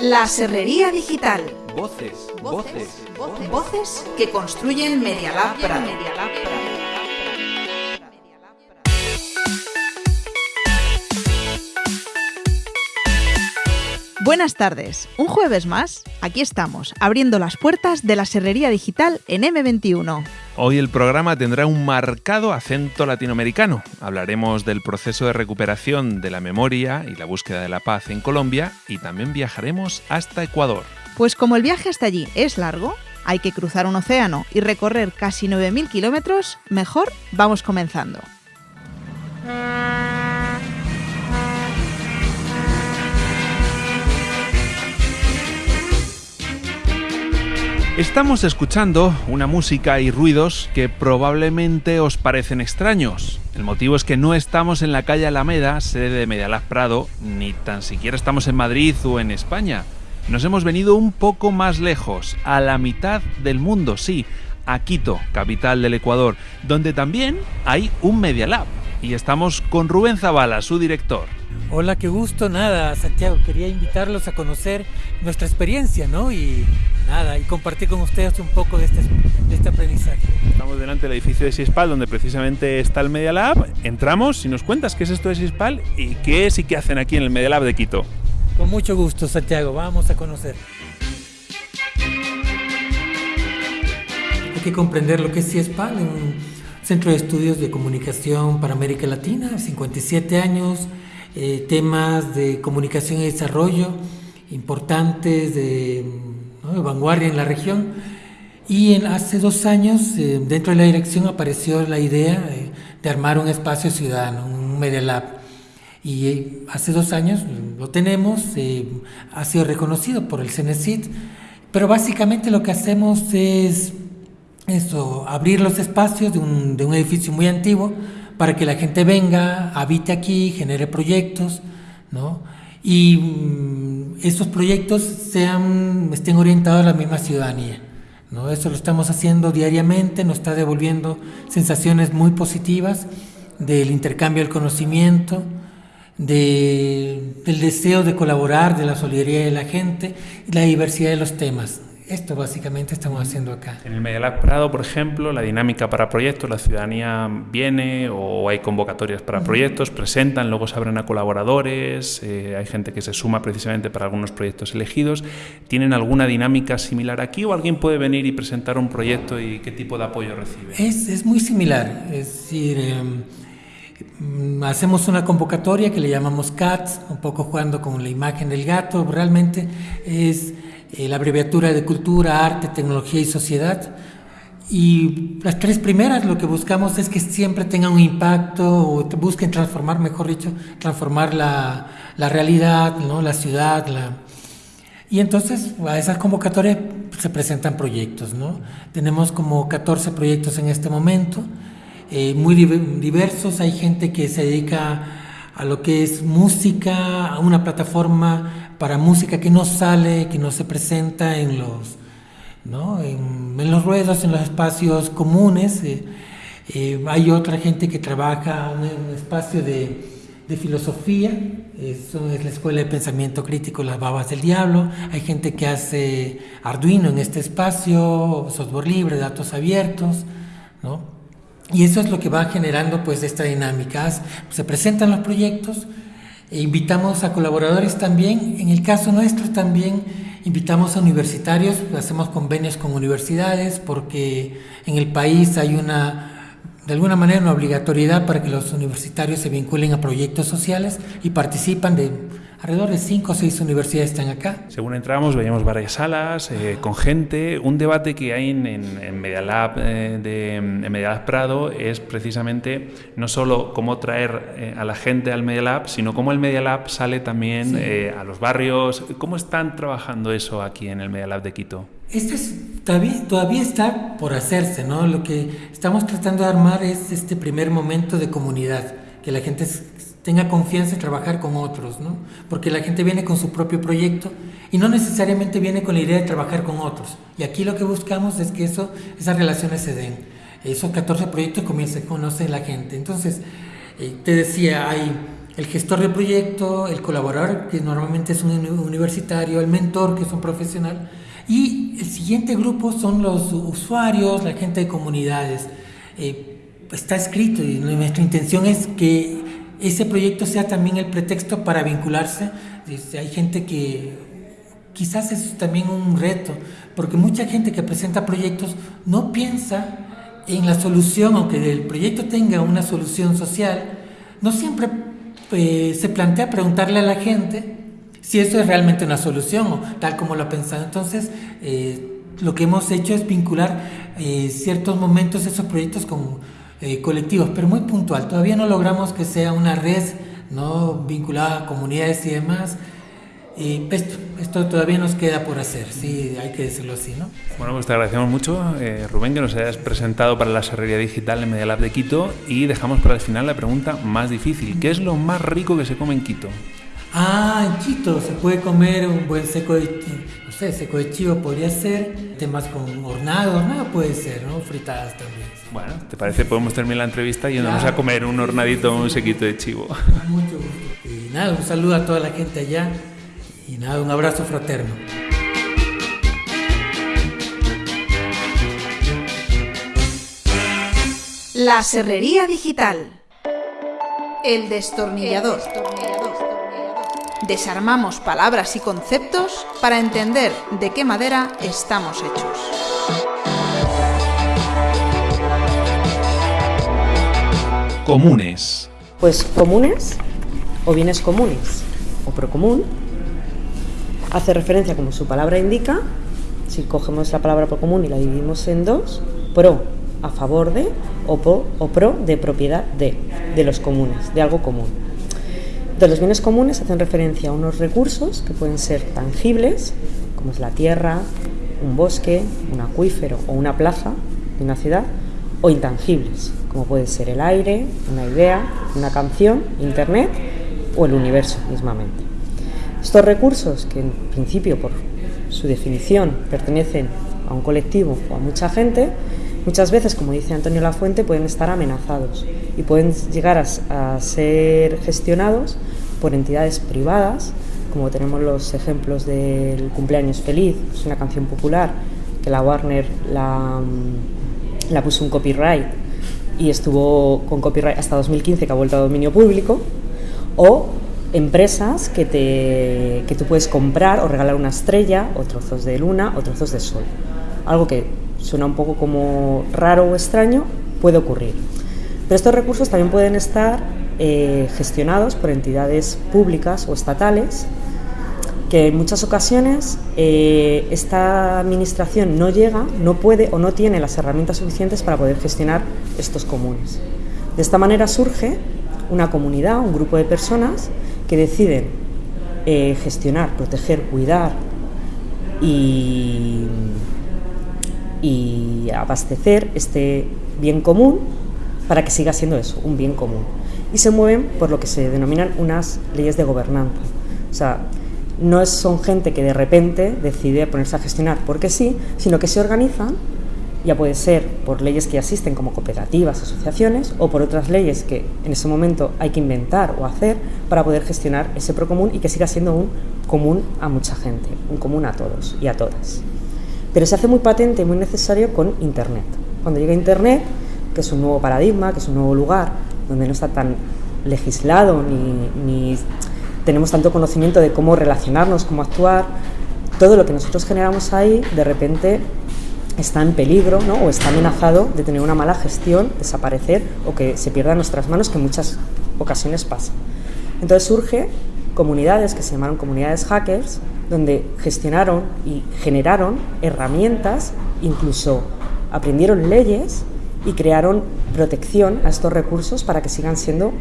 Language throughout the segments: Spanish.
La Serrería Digital. Voces, voces, voces, Voces que construyen Media Lab Prado. Buenas tardes, un jueves más, aquí estamos, abriendo las puertas de la Serrería Digital en M21. Hoy el programa tendrá un marcado acento latinoamericano. Hablaremos del proceso de recuperación de la memoria y la búsqueda de la paz en Colombia y también viajaremos hasta Ecuador. Pues como el viaje hasta allí es largo, hay que cruzar un océano y recorrer casi 9.000 kilómetros, mejor vamos comenzando. Estamos escuchando una música y ruidos que probablemente os parecen extraños. El motivo es que no estamos en la calle Alameda, sede de Medialab Prado, ni tan siquiera estamos en Madrid o en España. Nos hemos venido un poco más lejos, a la mitad del mundo, sí, a Quito, capital del Ecuador, donde también hay un Media Lab. Y estamos con Rubén Zavala, su director. Hola, qué gusto, nada, Santiago, quería invitarlos a conocer nuestra experiencia, ¿no? Y nada, y compartir con ustedes un poco de este, de este aprendizaje. Estamos delante del edificio de Sispal, donde precisamente está el Media Lab. Entramos y nos cuentas qué es esto de Sispal y qué es y qué hacen aquí en el Media Lab de Quito. Con mucho gusto, Santiago, vamos a conocer. Hay que comprender lo que es CIESPAL, un centro de estudios de comunicación para América Latina, 57 años, eh, temas de comunicación y desarrollo importantes, de, ¿no? de vanguardia en la región. Y en, hace dos años, eh, dentro de la dirección apareció la idea eh, de armar un espacio ciudadano, un Media Lab. Y eh, hace dos años lo tenemos, eh, ha sido reconocido por el CENESID, pero básicamente lo que hacemos es eso, abrir los espacios de un, de un edificio muy antiguo para que la gente venga, habite aquí, genere proyectos, ¿no? Y mm, estos proyectos sean, estén orientados a la misma ciudadanía. ¿no? Eso lo estamos haciendo diariamente, nos está devolviendo sensaciones muy positivas del intercambio del conocimiento, de, del deseo de colaborar, de la solidaridad de la gente la diversidad de los temas. Esto básicamente estamos haciendo acá. En el Media Lab Prado, por ejemplo, la dinámica para proyectos, la ciudadanía viene o hay convocatorias para proyectos, presentan, luego se abren a colaboradores, eh, hay gente que se suma precisamente para algunos proyectos elegidos. ¿Tienen alguna dinámica similar aquí o alguien puede venir y presentar un proyecto y qué tipo de apoyo recibe? Es, es muy similar, es decir, eh, hacemos una convocatoria que le llamamos CATS, un poco jugando con la imagen del gato, realmente es eh, la abreviatura de cultura, arte, tecnología y sociedad. Y las tres primeras lo que buscamos es que siempre tengan un impacto o busquen transformar, mejor dicho, transformar la, la realidad, ¿no? la ciudad. La... Y entonces a esas convocatorias se presentan proyectos. ¿no? Tenemos como 14 proyectos en este momento, eh, muy diversos. Hay gente que se dedica a lo que es música, a una plataforma para música que no sale, que no se presenta en los, ¿no? en, en, los ruedos, en los espacios comunes. Eh, eh, hay otra gente que trabaja en un espacio de, de filosofía, eso es la Escuela de Pensamiento Crítico Las Babas del Diablo. Hay gente que hace Arduino en este espacio, software libre, datos abiertos, ¿no? Y eso es lo que va generando pues esta dinámica. Se presentan los proyectos, e invitamos a colaboradores también, en el caso nuestro también invitamos a universitarios, hacemos convenios con universidades porque en el país hay una, de alguna manera, una obligatoriedad para que los universitarios se vinculen a proyectos sociales y participan de alrededor de cinco o seis universidades están acá. Según entramos veíamos varias salas eh, con gente. Un debate que hay en, en, en Media Lab, eh, de, en Media Lab Prado es precisamente no solo cómo traer eh, a la gente al Media Lab, sino cómo el Media Lab sale también sí. a los barrios. ¿Cómo están trabajando eso aquí en el Media Lab de Quito? Esto es, todavía, todavía está por hacerse, ¿no? Lo que estamos tratando de armar es este primer momento de comunidad, que la gente tenga confianza en trabajar con otros, ¿no? Porque la gente viene con su propio proyecto y no necesariamente viene con la idea de trabajar con otros. Y aquí lo que buscamos es que eso, esas relaciones se den. Esos 14 proyectos comiencen a conocer la gente. Entonces, eh, te decía, hay el gestor del proyecto, el colaborador, que normalmente es un universitario, el mentor, que es un profesional, y el siguiente grupo son los usuarios, la gente de comunidades. Eh, está escrito y nuestra intención es que ese proyecto sea también el pretexto para vincularse. Hay gente que quizás es también un reto, porque mucha gente que presenta proyectos no piensa en la solución, aunque el proyecto tenga una solución social, no siempre eh, se plantea preguntarle a la gente si eso es realmente una solución o tal como lo ha pensado. Entonces, eh, lo que hemos hecho es vincular eh, ciertos momentos esos proyectos con colectivos, pero muy puntual. Todavía no logramos que sea una red no vinculada a comunidades y demás. Y esto, esto, todavía nos queda por hacer, sí, hay que decirlo así, ¿no? Bueno, pues te agradecemos mucho, eh, Rubén, que nos hayas presentado para la Serrería Digital en Media Lab de Quito y dejamos para el final la pregunta más difícil. ¿Qué es lo más rico que se come en Quito? Ah, en Quito se puede comer un buen seco de, no sé, seco de chivo podría ser, temas con hornado, nada puede ser, ¿no? Fritadas también. Bueno, ¿te parece? Podemos terminar la entrevista yéndonos a comer un hornadito, un sequito de chivo. Mucho gusto. Y nada, un saludo a toda la gente allá y nada, un abrazo fraterno. La Serrería Digital. El destornillador. Desarmamos palabras y conceptos para entender de qué madera estamos hechos. Comunes. Pues comunes o bienes comunes o procomún hace referencia, como su palabra indica, si cogemos la palabra pro común y la dividimos en dos, pro a favor de o, pro de propiedad de, de los comunes, de algo común. De los bienes comunes hacen referencia a unos recursos que pueden ser tangibles, como es la tierra, un bosque, un acuífero o una plaza de una ciudad, o intangibles, como puede ser el aire, una idea, una canción, internet o el universo mismamente. Estos recursos, que en principio por su definición pertenecen a un colectivo o a mucha gente, muchas veces, como dice Antonio Lafuente, pueden estar amenazados y pueden llegar a, ser gestionados por entidades privadas, como tenemos los ejemplos del cumpleaños feliz, una canción popular que la Warner la, mm, la puso un copyright y estuvo con copyright hasta 2015 que ha vuelto a dominio público, o empresas que, te, que tú puedes comprar o regalar una estrella o trozos de luna o trozos de sol. Algo que suena un poco como raro o extraño, puede ocurrir. Pero estos recursos también pueden estar eh, gestionados por entidades públicas o estatales que en muchas ocasiones eh, esta administración no llega, no puede o no tiene las herramientas suficientes para poder gestionar estos comunes. De esta manera surge una comunidad, un grupo de personas que deciden eh, gestionar, proteger, cuidar y, y abastecer este bien común para que siga siendo eso, un bien común. Y se mueven por lo que se denominan unas leyes de gobernanza. O sea, no son gente que de repente decide ponerse a gestionar porque sí, sino que se organizan ya puede ser por leyes que ya existen como cooperativas, asociaciones, o por otras leyes que en ese momento hay que inventar o hacer para poder gestionar ese procomún y que siga siendo un común a mucha gente, un común a todos y a todas. Pero se hace muy patente y muy necesario con Internet. Cuando llega Internet, que es un nuevo paradigma, que es un nuevo lugar donde no está tan legislado ni, tenemos tanto conocimiento de cómo relacionarnos, cómo actuar, todo lo que nosotros generamos ahí de repente está en peligro ¿no? o está amenazado de tener una mala gestión, desaparecer o que se pierda en nuestras manos, que en muchas ocasiones pasa. Entonces surge comunidades que se llamaron comunidades hackers, donde gestionaron y generaron herramientas, incluso aprendieron leyes y crearon protección a estos recursos para que sigan siendo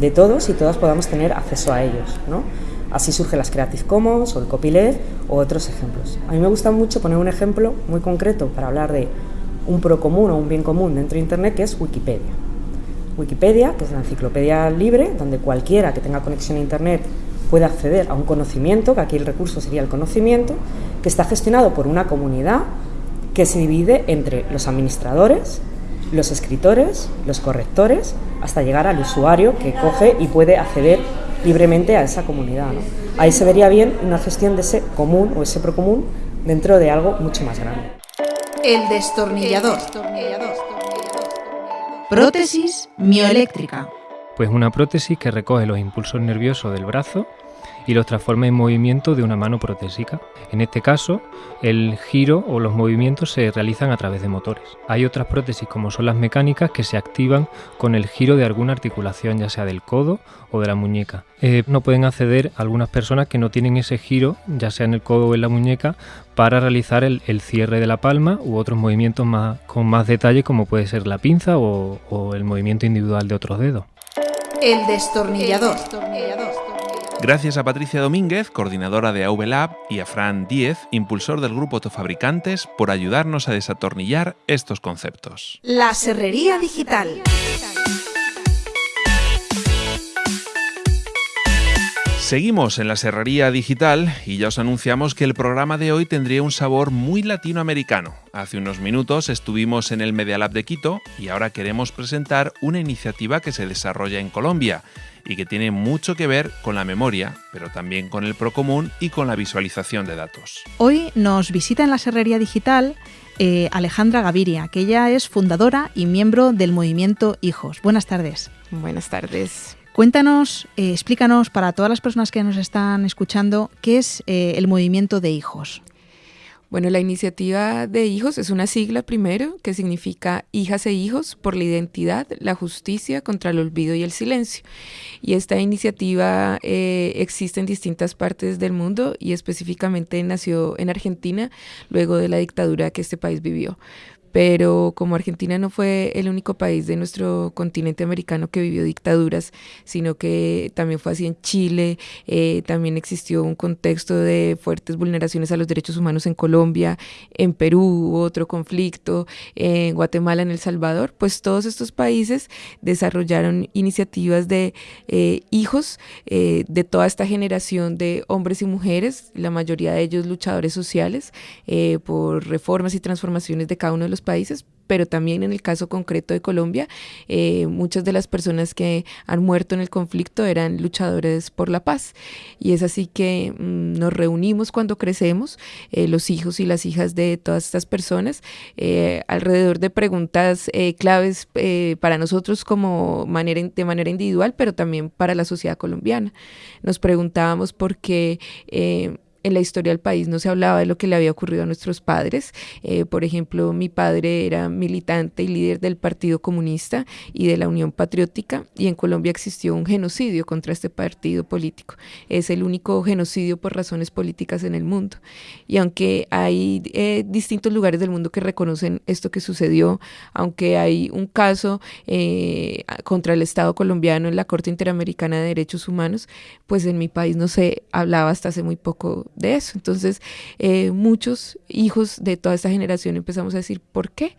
de todos y todas podamos tener acceso a ellos. ¿no? Así surgen las Creative Commons o el copyleft o otros ejemplos. A mí me gusta mucho poner un ejemplo muy concreto para hablar de un pro común o un bien común dentro de Internet, que es Wikipedia. Wikipedia, que es la enciclopedia libre, donde cualquiera que tenga conexión a Internet puede acceder a un conocimiento, que aquí el recurso sería el conocimiento, que está gestionado por una comunidad que se divide entre los administradores, los escritores, los correctores, hasta llegar al usuario que coge y puede acceder libremente a esa comunidad. Ahí se vería bien una gestión de ese común o ese procomún dentro de algo mucho más grande. El destornillador. Prótesis mioeléctrica. Pues una prótesis que recoge los impulsos nerviosos del brazo y los transforma en movimiento de una mano protésica. En este caso, el giro o los movimientos se realizan a través de motores. Hay otras prótesis como son las mecánicas que se activan con el giro de alguna articulación, ya sea del codo o de la muñeca. Eh, no pueden acceder algunas personas que no tienen ese giro, ya sea en el codo o en la muñeca, para realizar el, cierre de la palma u otros movimientos más, con más detalle como puede ser la pinza o, o el movimiento individual de otros dedos. El destornillador. Gracias a Patricia Domínguez, coordinadora de AV Lab, y a Fran Díez, impulsor del grupo Autofabricantes, por ayudarnos a desatornillar estos conceptos. La serrería digital. Seguimos en la Serrería Digital y ya os anunciamos que el programa de hoy tendría un sabor muy latinoamericano. Hace unos minutos estuvimos en el Media Lab de Quito y ahora queremos presentar una iniciativa que se desarrolla en Colombia y que tiene mucho que ver con la memoria, pero también con el procomún y con la visualización de datos. Hoy nos visita en la Serrería Digital eh, Alejandra Gaviria, que ella es fundadora y miembro del movimiento Hijos. Buenas tardes. Buenas tardes. Cuéntanos, eh, explícanos para todas las personas que nos están escuchando qué es eh, el movimiento de hijos. Bueno, la iniciativa de hijos es una sigla primero que significa hijas e hijos por la identidad, la justicia contra el olvido y el silencio. Y esta iniciativa eh, existe en distintas partes del mundo y específicamente nació en Argentina luego de la dictadura que este país vivió pero como Argentina no fue el único país de nuestro continente americano que vivió dictaduras, sino que también fue así en Chile, eh, también existió un contexto de fuertes vulneraciones a los derechos humanos en Colombia, en Perú otro conflicto, en Guatemala, en El Salvador, pues todos estos países desarrollaron iniciativas de eh, hijos eh, de toda esta generación de hombres y mujeres, la mayoría de ellos luchadores sociales, por reformas y transformaciones de cada uno de los países, pero también en el caso concreto de Colombia, eh, muchas de las personas que han muerto en el conflicto eran luchadores por la paz. Y es así que mm, nos reunimos cuando crecemos, eh, los hijos y las hijas de todas estas personas, eh, alrededor de preguntas claves para nosotros como manera, de manera individual, pero también para la sociedad colombiana. Nos preguntábamos por qué en la historia del país no se hablaba de lo que le había ocurrido a nuestros padres. Eh, por ejemplo, mi padre era militante y líder del Partido Comunista y de la Unión Patriótica y en Colombia existió un genocidio contra este partido político. Es el único genocidio por razones políticas en el mundo. Y aunque hay eh, distintos lugares del mundo que reconocen esto que sucedió, aunque hay un caso eh, contra el Estado colombiano en la Corte Interamericana de Derechos Humanos, pues en mi país no se hablaba hasta hace muy poco de eso. Entonces, eh, muchos hijos de toda esta generación empezamos a decir, ¿por qué?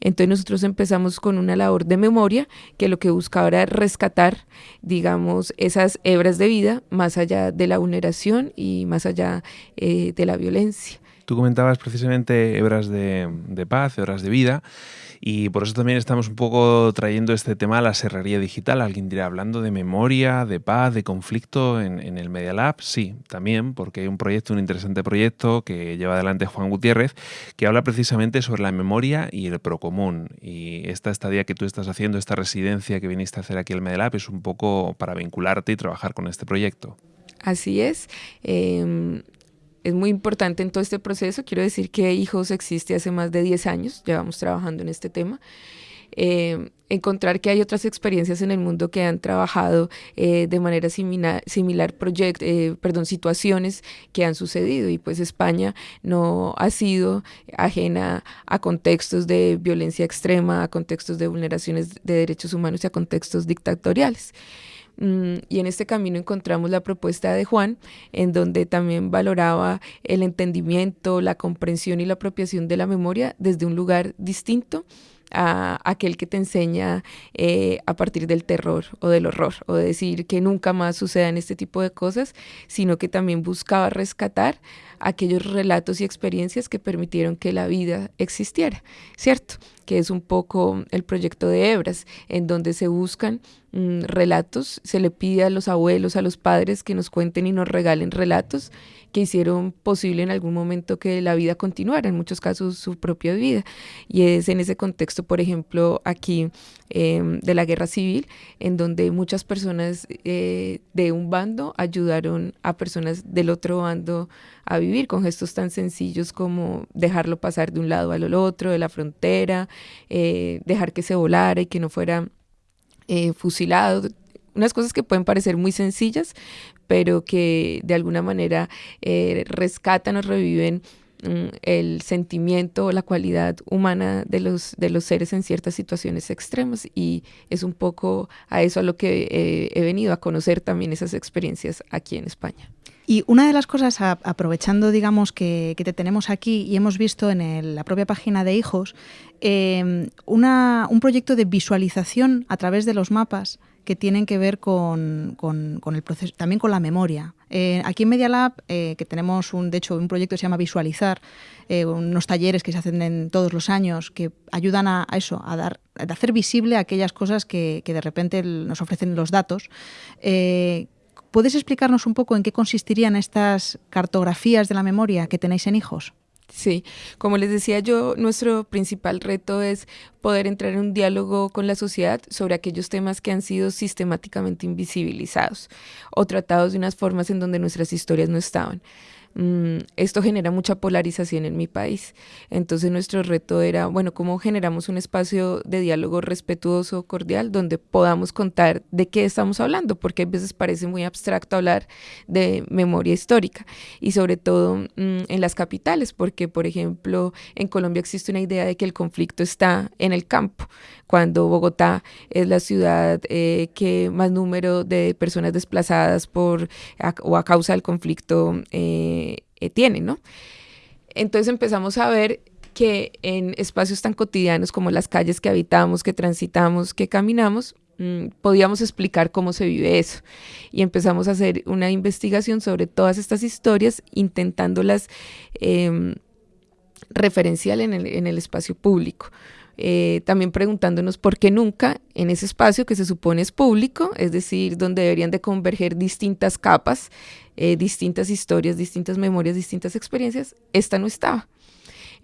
Entonces nosotros empezamos con una labor de memoria que lo que buscaba era rescatar, digamos, esas hebras de vida más allá de la vulneración y más allá eh, de la violencia. Tú comentabas precisamente hebras de, de paz, hebras de vida. Y por eso también estamos un poco trayendo este tema a la serrería digital. Alguien dirá, hablando de memoria, de paz, de conflicto en, el Media Lab. Sí, también, porque hay un proyecto, un interesante proyecto que lleva adelante Juan Gutiérrez, que habla precisamente sobre la memoria y el procomún. Y esta estadía que tú estás haciendo, esta residencia que viniste a hacer aquí al Media Lab, es un poco para vincularte y trabajar con este proyecto. Así es. Em, es muy importante en todo este proceso. Quiero decir que Hijos existe hace más de 10 años, llevamos trabajando en este tema. Eh, encontrar que hay otras experiencias en el mundo que han trabajado eh, de manera similar, similar eh, perdón, situaciones que han sucedido y pues España no ha sido ajena a contextos de violencia extrema, a contextos de vulneraciones de derechos humanos y a contextos dictatoriales. Mm, y en este camino encontramos la propuesta de Juan, en donde también valoraba el entendimiento, la comprensión y la apropiación de la memoria desde un lugar distinto a aquel que te enseña eh, a partir del terror o del horror, o de decir que nunca más sucedan este tipo de cosas, sino que también buscaba rescatar aquellos relatos y experiencias que permitieron que la vida existiera, ¿cierto? Que es un poco el proyecto de Hebras, en donde se buscan mm, relatos, se le pide a los abuelos, a los padres que nos cuenten y nos regalen relatos que hicieron posible en algún momento que la vida continuara, en muchos casos su propia vida. Y es en ese contexto, por ejemplo, aquí em, de la guerra civil, en donde muchas personas eh, de un bando ayudaron a personas del otro bando a vivir con gestos tan sencillos como dejarlo pasar de un lado al otro, de la frontera, eh, dejar que se volara y que no fuera eh, fusilado, unas cosas que pueden parecer muy sencillas, pero que de alguna manera eh, rescatan o reviven mm, el sentimiento o la cualidad humana de los, de los seres en ciertas situaciones extremas y es un poco a eso a lo que eh, he venido a conocer también esas experiencias aquí en España. Y una de las cosas, aprovechando, digamos, que, te tenemos aquí y hemos visto en la propia página de Hijos, eh, un proyecto de visualización a través de los mapas que tienen que ver con, el proceso, también con la memoria. Eh, aquí en Media Lab, eh, que tenemos un, de hecho un proyecto que se llama Visualizar, eh, unos talleres que se hacen en todos los años que ayudan a, eso, a dar, a hacer visible aquellas cosas que de repente nos ofrecen los datos. ¿Puedes explicarnos un poco en qué consistirían estas cartografías de la memoria que tenéis en hijos? Sí, como les decía yo, nuestro principal reto es poder entrar en un diálogo con la sociedad sobre aquellos temas que han sido sistemáticamente invisibilizados o tratados de unas formas en donde nuestras historias no estaban. Mm, esto genera mucha polarización en mi país. Entonces nuestro reto era, bueno, ¿cómo generamos un espacio de diálogo respetuoso, cordial, donde podamos contar de qué estamos hablando? Porque a veces parece muy abstracto hablar de memoria histórica y sobre todo mm, en las capitales, porque por ejemplo en Colombia existe una idea de que el conflicto está en el campo, cuando Bogotá es la ciudad eh, que más número de personas desplazadas por o a causa del conflicto eh, eh, ¿no? Entonces empezamos a ver que en espacios tan cotidianos como las calles que habitamos, que transitamos, que caminamos, mm, podíamos explicar cómo se vive eso. Y empezamos a hacer una investigación sobre todas estas historias, intentándolas eh, referencial en el, en el espacio público. Eh, también preguntándonos por qué nunca en ese espacio que se supone es público, es decir, donde deberían de converger distintas capas, eh, distintas historias, distintas memorias, distintas experiencias, esta no estaba.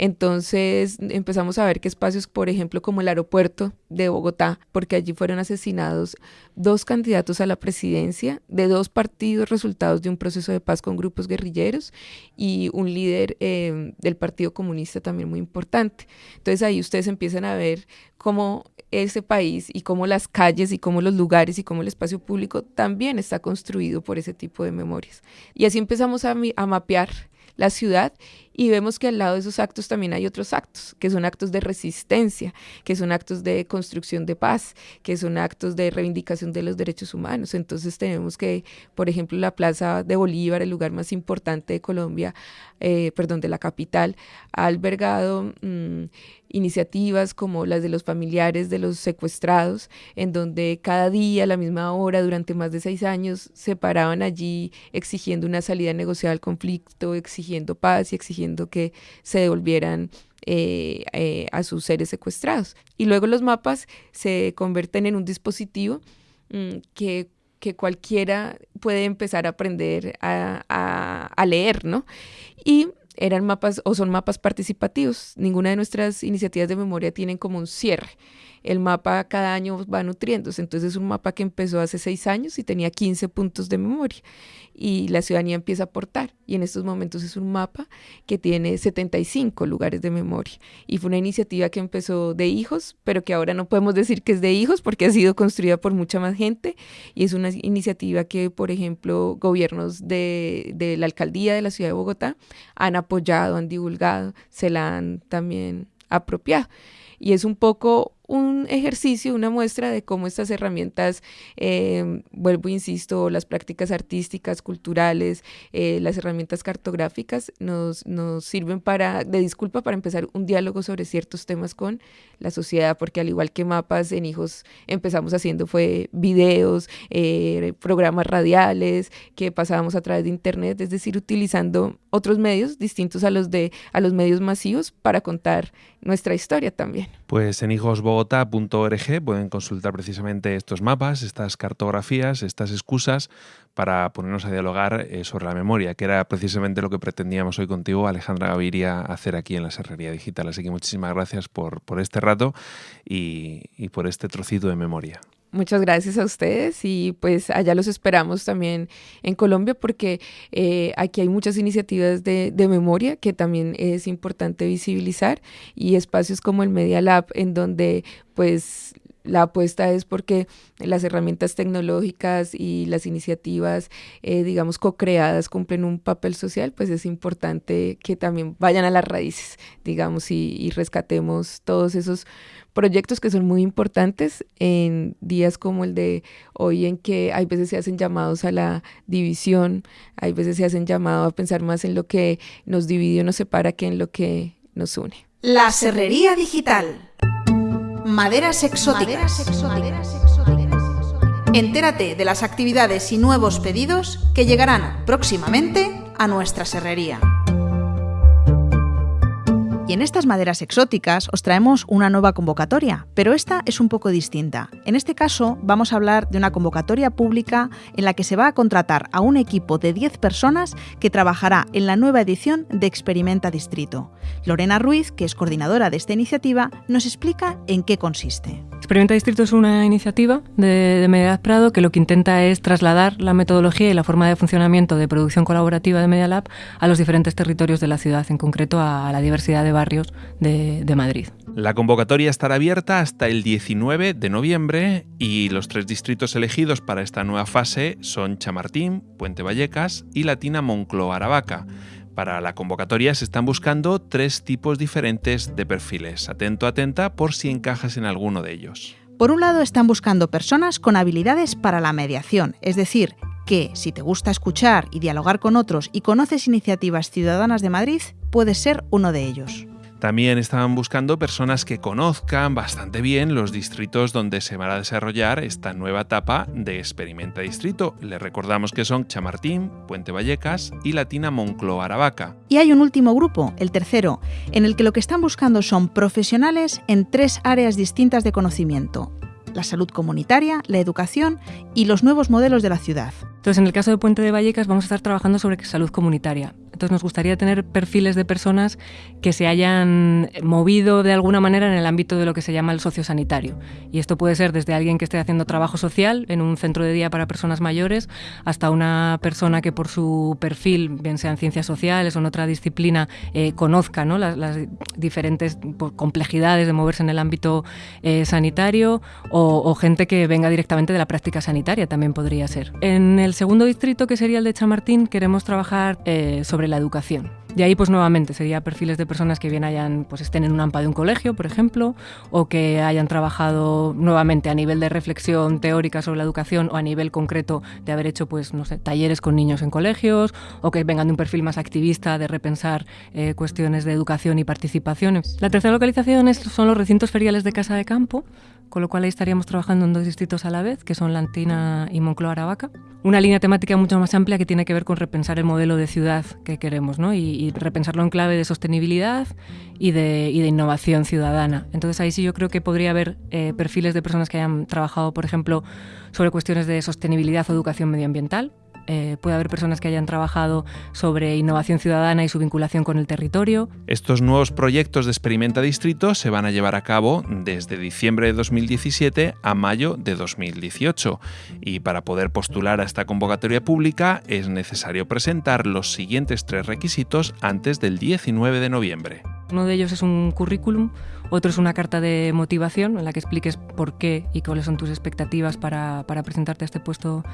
Entonces empezamos a ver que espacios, por ejemplo, como el aeropuerto de Bogotá, porque allí fueron asesinados dos candidatos a la presidencia de dos partidos resultados de un proceso de paz con grupos guerrilleros y un líder eh, del Partido Comunista también muy importante. Entonces ahí ustedes empiezan a ver cómo ese país y cómo las calles y cómo los lugares y cómo el espacio público también está construido por ese tipo de memorias. Y así empezamos a, a mapear la ciudad y vemos que al lado de esos actos también hay otros actos, que son actos de resistencia, que son actos de construcción de paz, que son actos de reivindicación de los derechos humanos. Entonces tenemos que, por ejemplo, la Plaza de Bolívar, el lugar más importante de Colombia, eh, perdón, de la capital, ha albergado mm, iniciativas como las de los familiares de los secuestrados, en donde cada día a la misma hora, durante más de seis años, se paraban allí exigiendo una salida negociada al conflicto, exigiendo paz y exigiendo que se devolvieran eh, eh, a sus seres secuestrados. Y luego los mapas se convierten en un dispositivo mm, que, cualquiera puede empezar a aprender a, a, leer, ¿no? Y eran mapas o son mapas participativos. Ninguna de nuestras iniciativas de memoria tienen como un cierre el mapa cada año va nutriéndose. Entonces es un mapa que empezó hace seis años y tenía 15 puntos de memoria y la ciudadanía empieza a aportar. Y en estos momentos es un mapa que tiene 75 lugares de memoria. Y fue una iniciativa que empezó de hijos, pero que ahora no podemos decir que es de hijos porque ha sido construida por mucha más gente. Y es una iniciativa que, por ejemplo, gobiernos de, de la alcaldía de la ciudad de Bogotá han apoyado, han divulgado, se la han también apropiado. Y es un poco un ejercicio, una muestra de cómo estas herramientas, eh, vuelvo, insisto, las prácticas artísticas, culturales, eh, las herramientas cartográficas nos, nos sirven para, de disculpa para empezar un diálogo sobre ciertos temas con la sociedad, porque al igual que mapas en hijos empezamos haciendo fue videos, eh, programas radiales que pasábamos a través de internet, es decir, utilizando otros medios distintos a los de a los medios masivos para contar nuestra historia también. Pues en hijos pueden consultar precisamente estos mapas, estas cartografías, estas excusas para ponernos a dialogar eh, sobre la memoria, que era precisamente lo que pretendíamos hoy contigo, Alejandra Gaviria, hacer aquí en la Serrería Digital. Así que muchísimas gracias por, por este rato y por este trocito de memoria. Muchas gracias a ustedes y pues allá los esperamos también en Colombia porque eh, aquí hay muchas iniciativas de, de, memoria que también es importante visibilizar y espacios como el Media Lab en donde pues la apuesta es porque las herramientas tecnológicas y las iniciativas, eh, digamos, co-creadas cumplen un papel social, pues es importante que también vayan a las raíces, digamos, y, rescatemos todos esos proyectos que son muy importantes en días como el de hoy en que hay veces se hacen llamados a la división, hay veces se hacen llamados a pensar más en lo que nos divide o nos separa que en lo que nos une. La Serrería Digital. Maderas exóticas. Entérate de las actividades y nuevos pedidos que llegarán próximamente a nuestra serrería. Y en estas maderas exóticas os traemos una nueva convocatoria, pero esta es un poco distinta. En este caso vamos a hablar de una convocatoria pública en la que se va a contratar a un equipo de 10 personas que trabajará en la nueva edición de Experimenta Distrito. Lorena Ruiz, que es coordinadora de esta iniciativa, nos explica en qué consiste. Experimenta Distrito es una iniciativa de, de Media Prado que lo que intenta es trasladar la metodología y la forma de funcionamiento de producción colaborativa de Media Lab a los diferentes territorios de la ciudad, en concreto a la diversidad de barrios de, de Madrid. La convocatoria estará abierta hasta el 19 de noviembre y los tres distritos elegidos para esta nueva fase son Chamartín, Puente Vallecas y Latina Moncloa Aravaca. Para la convocatoria se están buscando tres tipos diferentes de perfiles. Atento, atenta por si encajas en alguno de ellos. Por un lado están buscando personas con habilidades para la mediación, es decir, que si te gusta escuchar y dialogar con otros y conoces iniciativas ciudadanas de Madrid, puedes ser uno de ellos. También estaban buscando personas que conozcan bastante bien los distritos donde se va a desarrollar esta nueva etapa de Experimenta Distrito. Les recordamos que son Chamartín, Puente Vallecas y Latina Moncloa Aravaca. Y hay un último grupo, el tercero, en el que lo que están buscando son profesionales en tres áreas distintas de conocimiento. La salud comunitaria, la educación y los nuevos modelos de la ciudad. Entonces, en el caso de Puente de Vallecas vamos a estar trabajando sobre salud comunitaria. Nos gustaría tener perfiles de personas que se hayan movido de alguna manera en el ámbito de lo que se llama el sociosanitario. Y esto puede ser desde alguien que esté haciendo trabajo social en un centro de día para personas mayores, hasta una persona que por su perfil, bien sea en ciencias sociales o en otra disciplina, eh, conozca ¿no? las, diferentes complejidades de moverse en el ámbito eh, sanitario, o, o gente que venga directamente de la práctica sanitaria también podría ser. En el segundo distrito, que sería el de Chamartín, queremos trabajar eh, sobre la educación. De ahí, pues nuevamente, sería perfiles de personas que bien hayan, pues estén en un AMPA de un colegio, por ejemplo, o que hayan trabajado nuevamente a nivel de reflexión teórica sobre la educación o a nivel concreto de haber hecho, pues, no sé, talleres con niños en colegios, o que vengan de un perfil más activista de repensar eh, cuestiones de educación y participación. La tercera localización son los recintos feriales de Casa de Campo, con lo cual ahí estaríamos trabajando en dos distritos a la vez, que son Lantina y Moncloa Aravaca. Una línea temática mucho más amplia que tiene que ver con repensar el modelo de ciudad que queremos, ¿no? Y repensarlo en clave de sostenibilidad y de, y de, innovación ciudadana. Entonces ahí sí yo creo que podría haber eh, perfiles de personas que hayan trabajado, por ejemplo, sobre cuestiones de sostenibilidad o educación medioambiental, eh, puede haber personas que hayan trabajado sobre innovación ciudadana y su vinculación con el territorio. Estos nuevos proyectos de Experimenta Distrito se van a llevar a cabo desde diciembre de 2017 a mayo de 2018 y para poder postular a esta convocatoria pública es necesario presentar los siguientes tres requisitos antes del 19 de noviembre. Uno de ellos es un currículum, otro es una carta de motivación en la que expliques por qué y cuáles son tus expectativas para, para presentarte a este puesto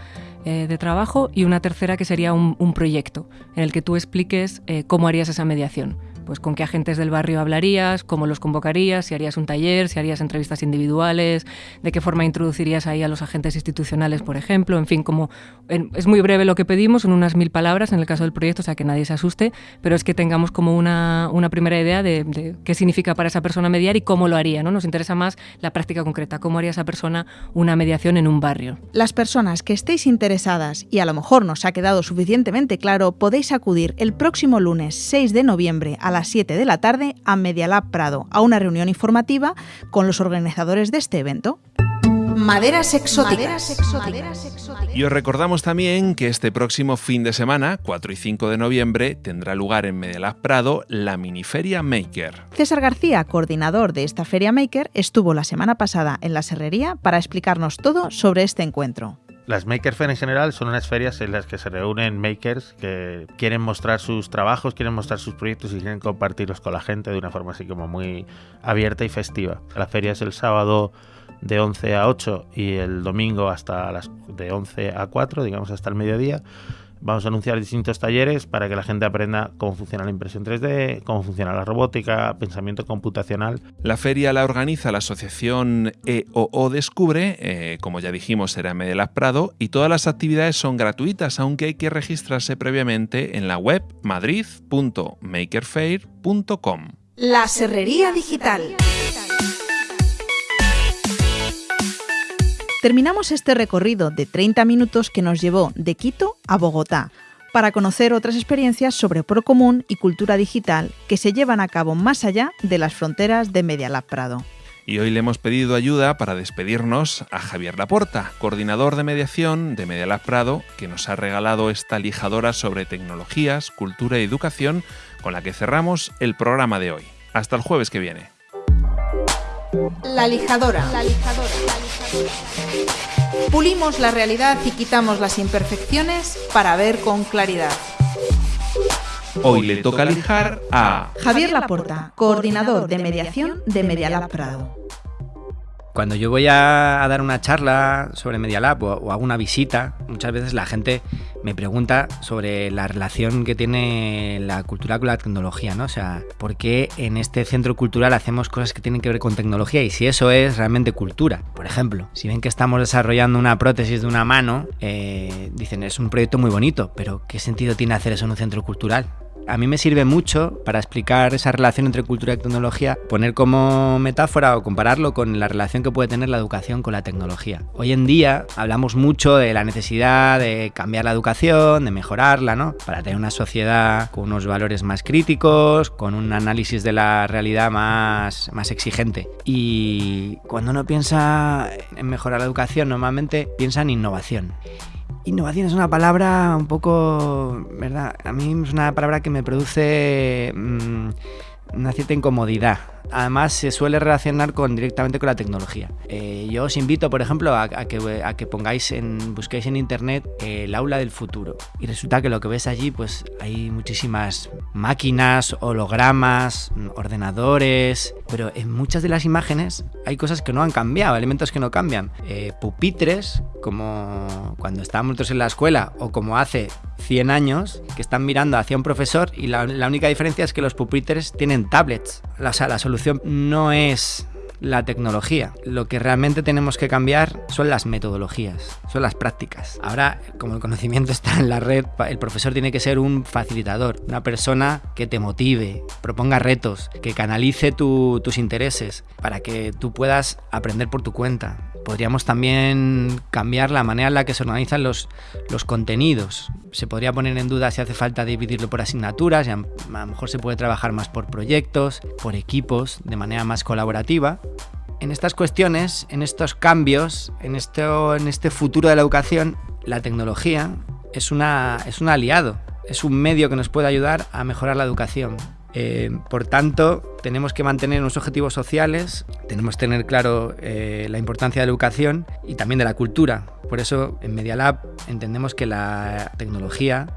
eh, de trabajo y una tercera que sería un, proyecto en el que tú expliques eh, cómo harías esa mediación. Pues con qué agentes del barrio hablarías, cómo los convocarías, si harías un taller, si harías entrevistas individuales, de qué forma introducirías ahí a los agentes institucionales, por ejemplo. En fin, como es muy breve lo que pedimos, son unas mil palabras en el caso del proyecto, o sea que nadie se asuste, pero es que tengamos como una, una primera idea de, qué significa para esa persona mediar y cómo lo haría. ¿no? Nos interesa más la práctica concreta, cómo haría esa persona una mediación en un barrio. Las personas que estéis interesadas y a lo mejor nos ha quedado suficientemente claro, podéis acudir el próximo lunes 6 de noviembre a las 7 de la tarde a Media Lab Prado, a una reunión informativa con los organizadores de este evento. Maderas exóticas. Y os recordamos también que este próximo fin de semana, 4 y 5 de noviembre, tendrá lugar en Medialab Prado la miniferia Maker. César García, coordinador de esta feria Maker, estuvo la semana pasada en la Serrería para explicarnos todo sobre este encuentro. Las Maker Fair en general son unas ferias en las que se reúnen makers que quieren mostrar sus trabajos, quieren mostrar sus proyectos y quieren compartirlos con la gente de una forma así como muy abierta y festiva. La feria es el sábado de 11 a 8 y el domingo hasta las de 11 a 4, digamos hasta el mediodía. Vamos a anunciar distintos talleres para que la gente aprenda cómo funciona la impresión 3D, cómo funciona la robótica, pensamiento computacional. La feria la organiza la asociación EOO Descubre, eh, como ya dijimos será en Medelas Prado, y todas las actividades son gratuitas, aunque hay que registrarse previamente en la web madrid.makerfair.com. La Serrería Digital. Terminamos este recorrido de 30 minutos que nos llevó de Quito a Bogotá para conocer otras experiencias sobre Procomún y cultura digital que se llevan a cabo más allá de las fronteras de Media Lab Prado. Y hoy le hemos pedido ayuda para despedirnos a Javier Laporta, coordinador de mediación de Media Lab Prado, que nos ha regalado esta lijadora sobre tecnologías, cultura y educación con la que cerramos el programa de hoy. Hasta el jueves que viene. La lijadora. La lijadora. Pulimos la realidad y quitamos las imperfecciones para ver con claridad. Hoy le toca lijar a Javier Laporta, coordinador de mediación de Medialab Prado. Cuando yo voy a, dar una charla sobre Media Lab o, o hago una visita, muchas veces la gente me pregunta sobre la relación que tiene la cultura con la tecnología, ¿no? O sea, ¿por qué en este centro cultural hacemos cosas que tienen que ver con tecnología y si eso es realmente cultura? Por ejemplo, si ven que estamos desarrollando una prótesis de una mano, eh, dicen, es un proyecto muy bonito, pero ¿qué sentido tiene hacer eso en un centro cultural? A mí me sirve mucho para explicar esa relación entre cultura y tecnología, poner como metáfora o compararlo con la relación que puede tener la educación con la tecnología. Hoy en día hablamos mucho de la necesidad de cambiar la educación, de mejorarla, ¿no? Para tener una sociedad con unos valores más críticos, con un análisis de la realidad más, más exigente. Y cuando uno piensa en mejorar la educación, normalmente piensa en innovación. Innovación es una palabra un poco, ¿verdad? A mí es una palabra que me produce mmm, una cierta incomodidad. Además, se suele relacionar con, directamente con la tecnología. Eh, yo os invito, por ejemplo, a, que, pongáis en, busquéis en internet eh, el aula del futuro. Y resulta que lo que ves allí, pues hay muchísimas máquinas, hologramas, ordenadores. Pero en muchas de las imágenes hay cosas que no han cambiado, elementos que no cambian. Eh, pupitres, como cuando estábamos nosotros en la escuela, o como hace 100 años, que están mirando hacia un profesor y la, la única diferencia es que los pupitres tienen tablets. O sea, la solución no es la tecnología. Lo que realmente tenemos que cambiar son las metodologías, son las prácticas. Ahora, como el conocimiento está en la red, el profesor tiene que ser un facilitador, una persona que te motive, proponga retos, que canalice tu, tus intereses para que tú puedas aprender por tu cuenta. Podríamos también cambiar la manera en la que se organizan los, los contenidos. Se podría poner en duda si hace falta dividirlo por asignaturas, y a, lo mejor se puede trabajar más por proyectos, por equipos, de manera más colaborativa en estas cuestiones, en estos cambios, en, esto, en este futuro de la educación, la tecnología es, una, es un aliado, es un medio que nos puede ayudar a mejorar la educación. Eh, por tanto, tenemos que mantener unos objetivos sociales, tenemos que tener claro eh, la importancia de la educación y también de la cultura. Por eso, en Media Lab entendemos que la tecnología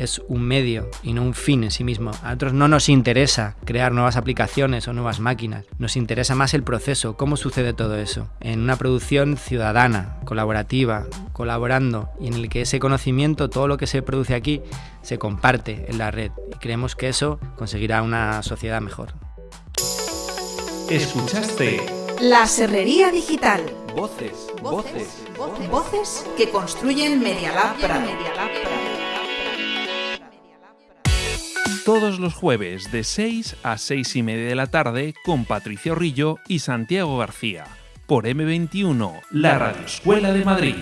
es un medio y no un fin en sí mismo. A nosotros no nos interesa crear nuevas aplicaciones o nuevas máquinas, nos interesa más el proceso, cómo sucede todo eso. En una producción ciudadana, colaborativa, colaborando y en el que ese conocimiento, todo lo que se produce aquí, se comparte en la red y creemos que eso conseguirá una sociedad mejor. Escuchaste La Serrería Digital. Voces, voces, voces, voces que construyen Media Lab Prado. Todos los jueves de 6 a 6 y media de la tarde con Patricia Rillo y Santiago García por M21, la Radio Escuela de Madrid.